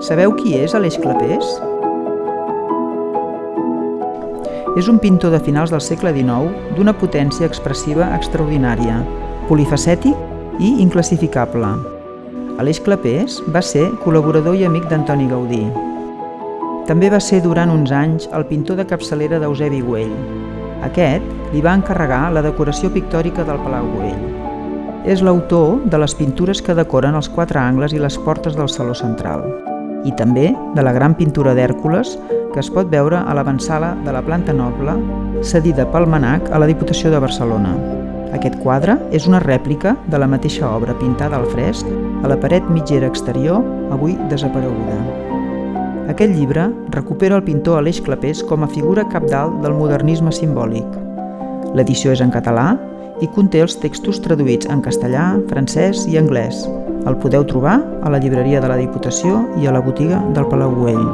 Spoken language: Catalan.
Sabeu qui és Aleix Clapés? És un pintor de finals del segle XIX d'una potència expressiva extraordinària, polifacètic i inclassificable. Aleix Clapés va ser col·laborador i amic d'Antoni Gaudí. També va ser durant uns anys el pintor de capçalera d'Eusebi Güell. Aquest li va encarregar la decoració pictòrica del Palau Güell. És l'autor de les pintures que decoren els quatre angles i les portes del Saló Central i també de la gran pintura d'Hèrcules que es pot veure a l'avançala de la planta noble cedida pel Manac a la Diputació de Barcelona. Aquest quadre és una rèplica de la mateixa obra pintada al fresc a la paret mitgera exterior, avui desapareguda. Aquest llibre recupera el pintor Aleix Clapés com a figura capdalt del modernisme simbòlic. L'edició és en català i conté els textos traduïts en castellà, francès i anglès. El podeu trobar a la llibreria de la Diputació i a la botiga del Palau Güell.